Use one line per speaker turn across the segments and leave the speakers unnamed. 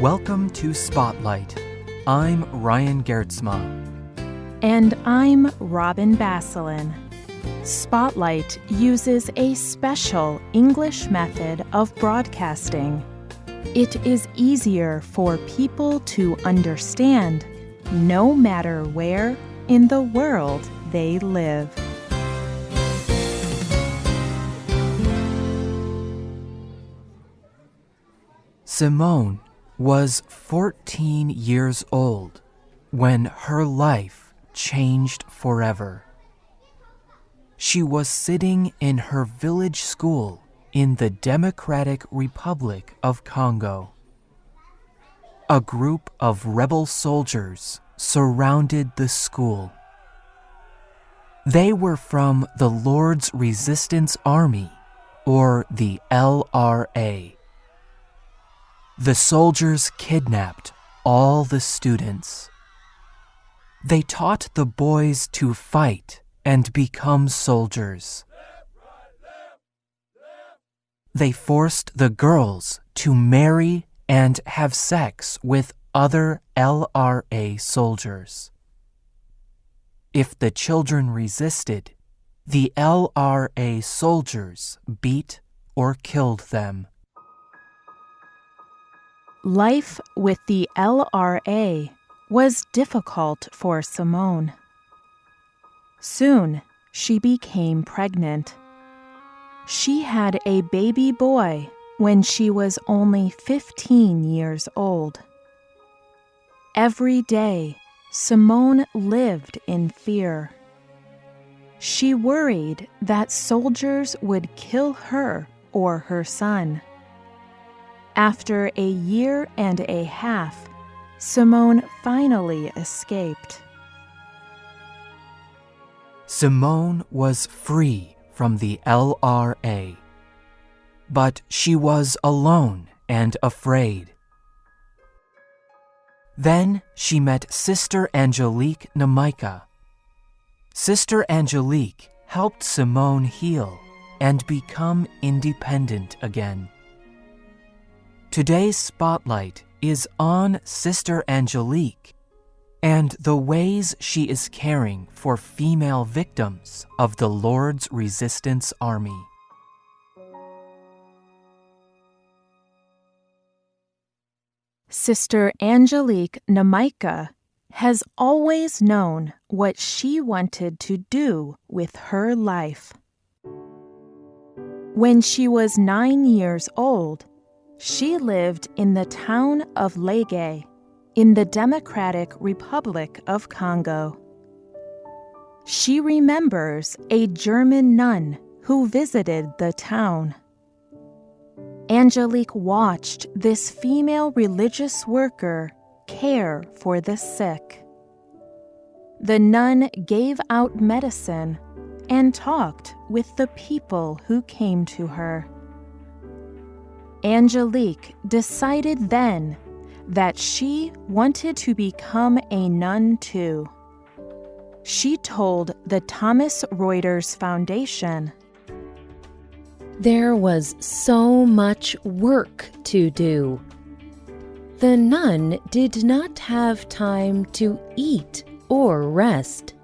Welcome to Spotlight. I'm Ryan Geertsma.
And I'm Robin Basselin. Spotlight uses a special English method of broadcasting. It is easier for people to understand no matter where in the world they live.
Simone was 14 years old when her life changed forever. She was sitting in her village school in the Democratic Republic of Congo. A group of rebel soldiers surrounded the school. They were from the Lord's Resistance Army, or the LRA. The soldiers kidnapped all the students. They taught the boys to fight and become soldiers. They forced the girls to marry and have sex with other LRA soldiers. If the children resisted, the LRA soldiers beat or killed them.
Life with the LRA was difficult for Simone. Soon, she became pregnant. She had a baby boy when she was only 15 years old. Every day, Simone lived in fear. She worried that soldiers would kill her or her son. After a year and a half, Simone finally escaped.
Simone was free from the LRA. But she was alone and afraid. Then she met Sister Angelique Namaika. Sister Angelique helped Simone heal and become independent again. Today's spotlight is on Sister Angelique and the ways she is caring for female victims of the Lord's Resistance Army.
Sister Angelique Namaika has always known what she wanted to do with her life. When she was nine years old, she lived in the town of Lege in the Democratic Republic of Congo. She remembers a German nun who visited the town. Angelique watched this female religious worker care for the sick. The nun gave out medicine and talked with the people who came to her. Angelique decided then that she wanted to become a nun too. She told the Thomson Reuters Foundation
There was so much work to do. The nun did not have time to eat or rest.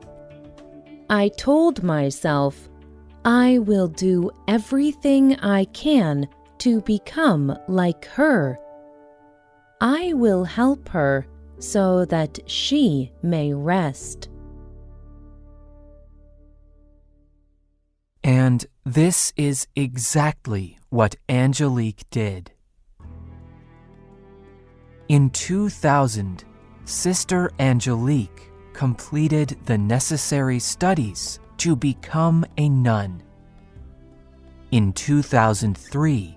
I told myself, I will do everything I can to become like her. I will help her so that she may rest.
And this is exactly what Angelique did. In 2000, Sister Angelique completed the necessary studies to become a nun. In 2003,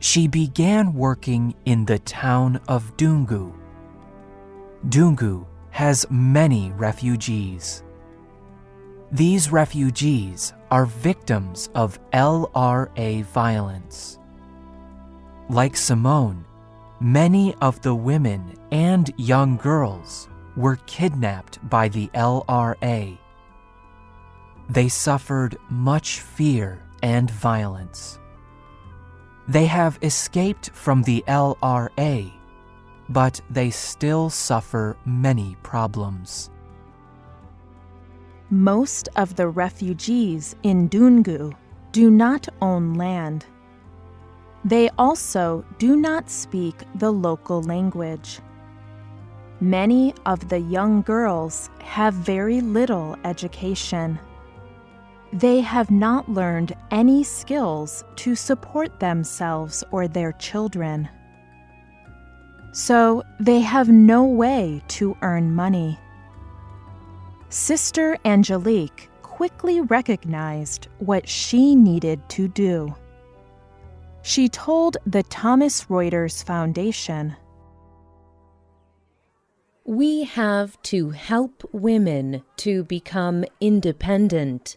she began working in the town of Dungu. Dungu has many refugees. These refugees are victims of LRA violence. Like Simone, many of the women and young girls were kidnapped by the LRA. They suffered much fear and violence. They have escaped from the LRA, but they still suffer many problems.
Most of the refugees in Dungu do not own land. They also do not speak the local language. Many of the young girls have very little education. They have not learned any skills to support themselves or their children. So they have no way to earn money. Sister Angelique quickly recognized what she needed to do. She told the Thomson Reuters Foundation
We have to help women to become independent.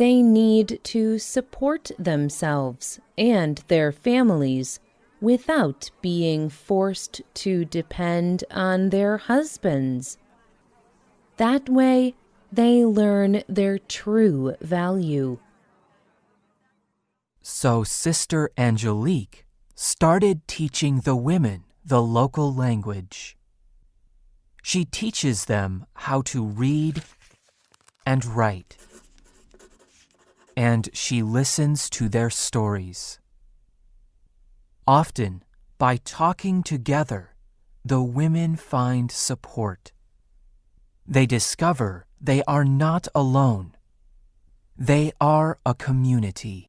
They need to support themselves and their families without being forced to depend on their husbands. That way, they learn their true value.
So Sister Angelique started teaching the women the local language. She teaches them how to read and write. And she listens to their stories. Often, by talking together, the women find support. They discover they are not alone. They are a community.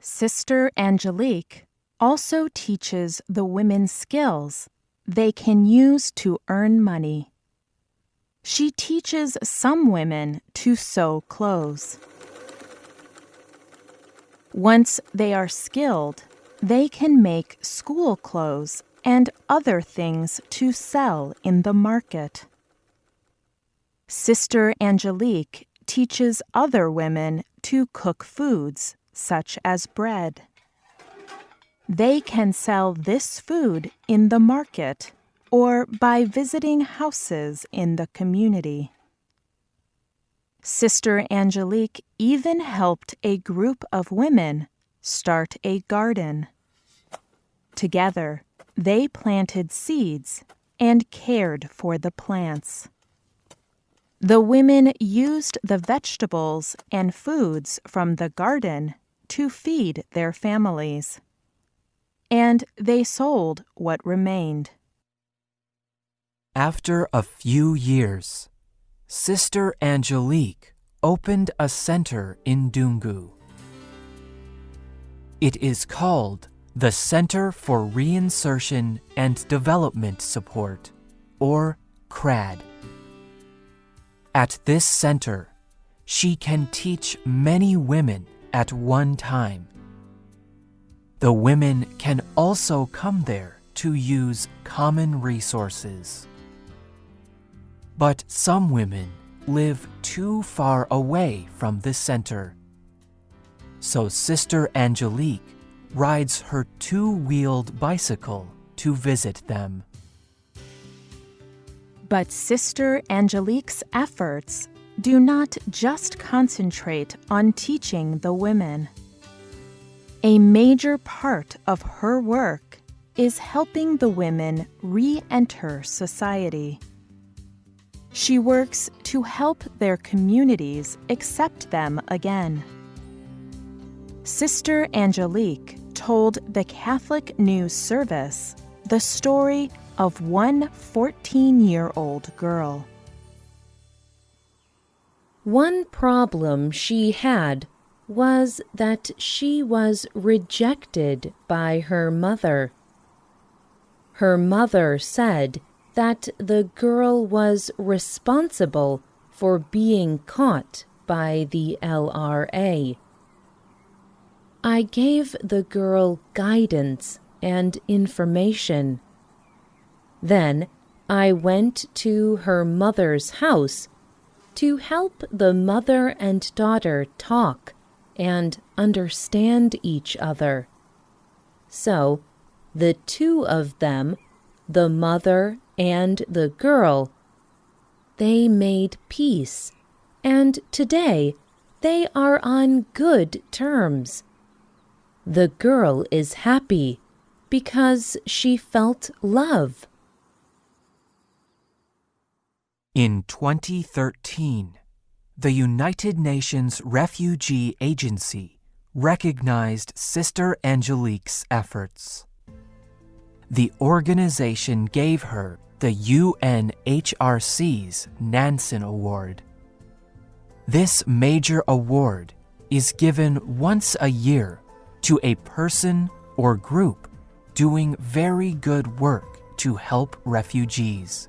Sister Angelique also teaches the women skills they can use to earn money. She teaches some women to sew clothes. Once they are skilled, they can make school clothes and other things to sell in the market. Sister Angelique teaches other women to cook foods such as bread. They can sell this food in the market or by visiting houses in the community. Sister Angelique even helped a group of women start a garden. Together, they planted seeds and cared for the plants. The women used the vegetables and foods from the garden to feed their families. And they sold what remained.
After a few years, Sister Angelique opened a center in Dungu. It is called the Center for Reinsertion and Development Support, or CRAD. At this center, she can teach many women at one time. The women can also come there to use common resources. But some women live too far away from the center. So Sister Angelique rides her two-wheeled bicycle to visit them.
But Sister Angelique's efforts do not just concentrate on teaching the women. A major part of her work is helping the women re enter society. She works to help their communities accept them again. Sister Angelique told the Catholic News Service the story of one 14 year old girl.
One problem she had was that she was rejected by her mother. Her mother said that the girl was responsible for being caught by the LRA. I gave the girl guidance and information. Then I went to her mother's house to help the mother and daughter talk and understand each other. So the two of them, the mother and the girl, they made peace, and today they are on good terms. The girl is happy because she felt love.
In 2013, the United Nations Refugee Agency recognized Sister Angelique's efforts. The organization gave her the UNHCR's Nansen Award. This major award is given once a year to a person or group doing very good work to help refugees.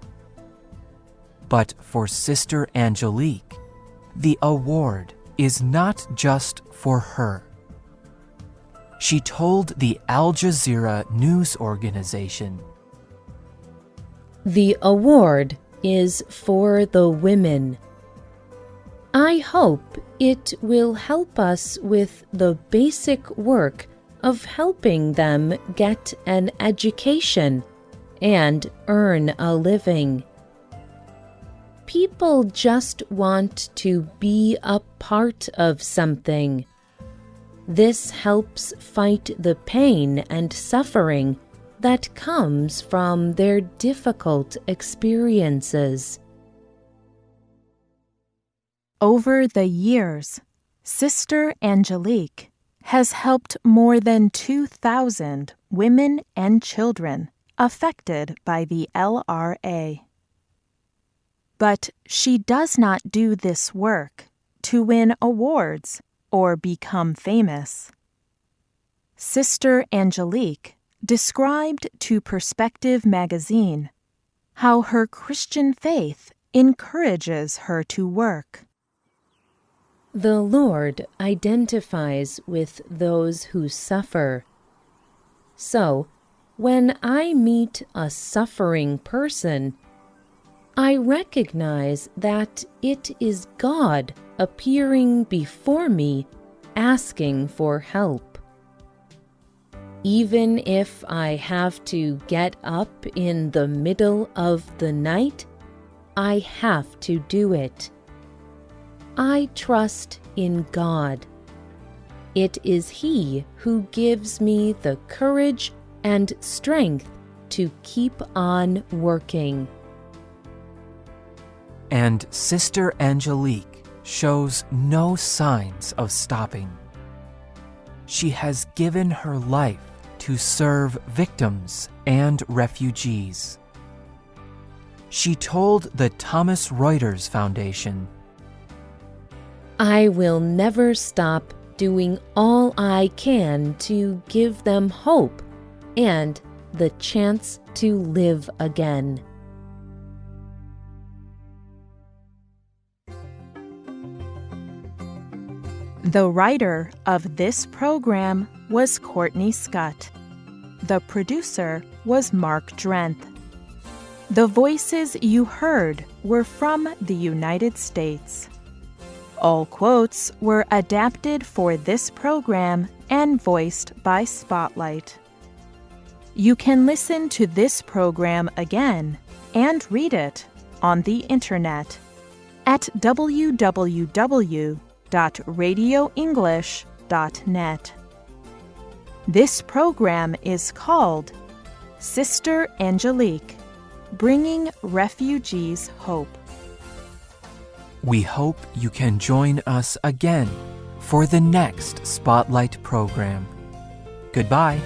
But for Sister Angelique, the award is not just for her. She told the Al Jazeera news organization
The award is for the women. I hope it will help us with the basic work of helping them get an education and earn a living. People just want to be a part of something. This helps fight the pain and suffering that comes from their difficult experiences.
Over the years, Sister Angelique has helped more than 2,000 women and children affected by the LRA. But she does not do this work to win awards or become famous. Sister Angelique described to Perspective magazine how her Christian faith encourages her to work.
The Lord identifies with those who suffer. So, when I meet a suffering person, I recognize that it is God appearing before me asking for help. Even if I have to get up in the middle of the night, I have to do it. I trust in God. It is He who gives me the courage and strength to keep on working.
And Sister Angelique shows no signs of stopping. She has given her life to serve victims and refugees. She told the Thomson Reuters Foundation
I will never stop doing all I can to give them hope and the chance to live again.
The writer of this program was Courtney Scott. The producer was Mark Drenth. The voices you heard were from the United States. All quotes were adapted for this program and voiced by Spotlight. You can listen to this program again and read it on the internet at www.radioenglish.net. This program is called Sister Angelique Bringing Refugees Hope.
We hope you can join us again for the next Spotlight program. Goodbye.